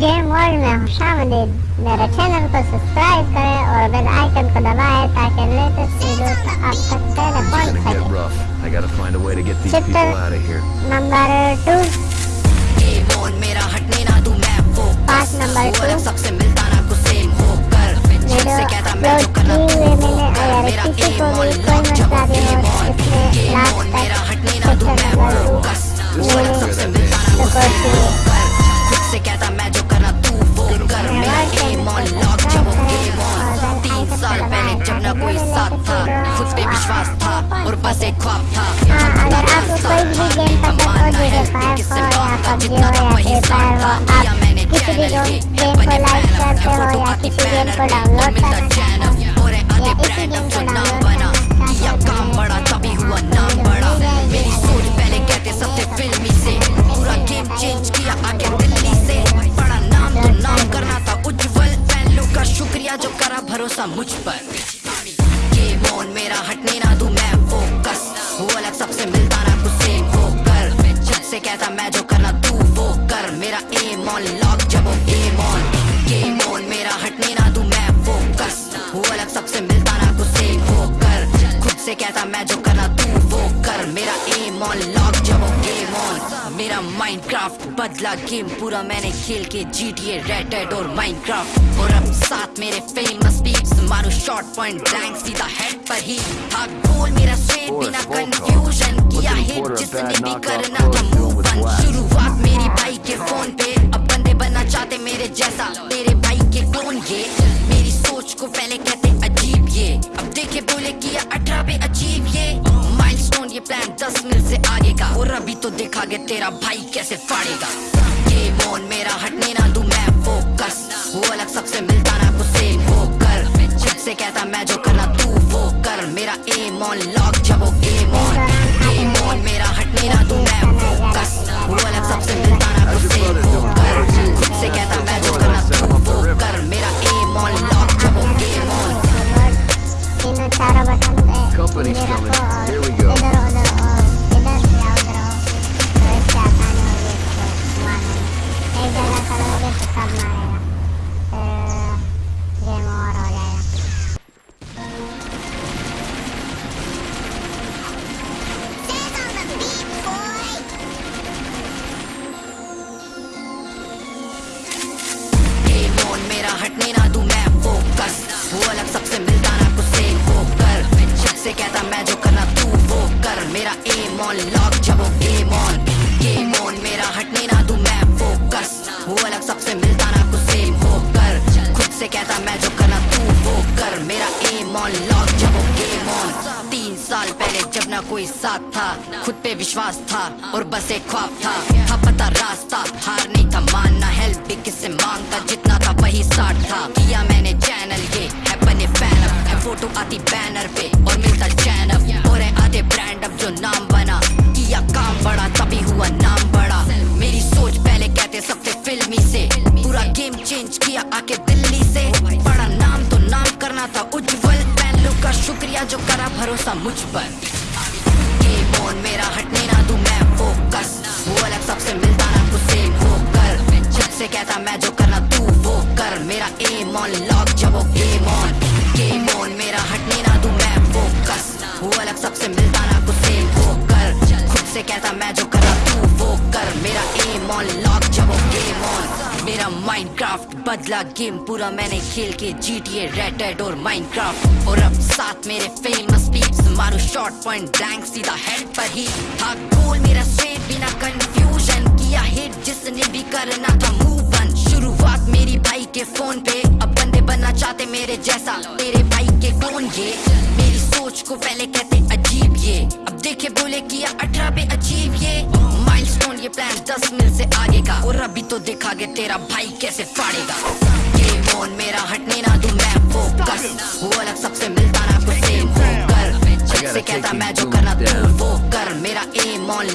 Game world میں خوش آمدید میرے چینل کو سبسکرائب کریں اور بیل آئیکن کو دبائیں تاکہ لیٹسٹ ویڈیوز آپ تک پہلے پہنچ سکیں۔ چپٹر نمبر 2 پاس نمبر 2 سب سے ملتا میں اگر آپ کو کوئی بھی گیم پسند ہو جیسے فائر ہو یا پبجی ہو یا فری فائر ہو آپ کسی بھی گیم کو لائک کرتے ہو یا کسی گیم کو ڈاؤن لوڈ کرنا چاہتے ہو یا اسی گیم کو ڈاؤن لوڈ کرنا جو کرا بھروسہ مجھ پر کرافٹ بدلا گیم پورا میں نے کھیل کے جی ٹی اے ریٹڈ اور مائن کرافٹ اور اب ساتھ میرے فیمس پیپس مارو شارٹ پوائنٹ بلینک سیدھا ہیڈ پر ہی. تھا گول میرا سویٹ بینا کنفیوشن کیا ہیٹ جس نے بھی کرنا تھا موو بن شروعات میری بھائی کے فون پہ. اب بندے بننا چاہتے میرے جیسا. تیرے میرا بھائی کیسے پھاڑے گا؟ یہ مون، میرا ہٹنے نہ دوں، میں فوکس وہ الگ سب سے ملتا نہ غصے ہو کر. خود سے کہتا میں جو کرنا تو وہ کر. میرا ایم آن لاک جب وہ ایم آن ایم آن میرا ہٹنے نہ دوں، میں فوکس وہ الگ سب سے ملتا جب گیم آن تین سال پہلے جب نہ کوئی ساتھ تھا، خود پہ وشواس تھا اور بس ایک خواب تھا۔ تھا پتا راستہ، ہار نہیں تھا، ماننا ہیلپ بھی کس سے مانگتا، جتنا تھا وہی ساٹھ تھا۔ کیا میں بھروسہ مجھ پر۔ میرا ہٹنے نہ دوں، میں فوکس وہ الگ سب سے ملتا نہ کچھ سیم ہو کر۔ جب سے کہتا میں جو کرنا تو وہ کر۔ میرا ایم آن لاک جب وہ گیم آن گیم آن میرا ہٹنے نہ دوں، میں فوکس وہ الگ سب سے ملتا نہ کچھ سیم ہو کر۔ خود سے کہتا میں جو کرنا تو وہ کر۔ میرا ایم آن لاک میرا مائن کرافٹ بدلا گیم پورا میں نے کھیل کے جی ٹی اے ریٹڈ اور مائن کرافٹ اور اب ساتھ میرے فیمس پیپس مارو شارٹ پوائنٹ بلینک سیدھا ہیڈ پر ہی. ہاں، تھا گول میرا اسٹریٹ بنا کنفیوژن کیا ہیٹ جس نے بھی کرنا تھا موو بن شروعات میری بھائی کے فون پہ. اب بندے بننا چاہتے میرے جیسا تیرے بھائی کے کون یہ؟ میری سوچ کو پہلے کہتے عجیب یہ. اب دیکھے بولے کیا اٹھارہ پہ اچھی پلان دس مل سے آگے کا اور ابھی تو دیکھا گے تیرا بھائی کیسے فاڑے گا گیم آن میرا ہٹنے نہ دوں میں فوکس وہ الگ سب سے ملتا نہ کچھ سیم ہو کر جب سے کہتا میں جو کرنا تو وہ کر میرا ایم آن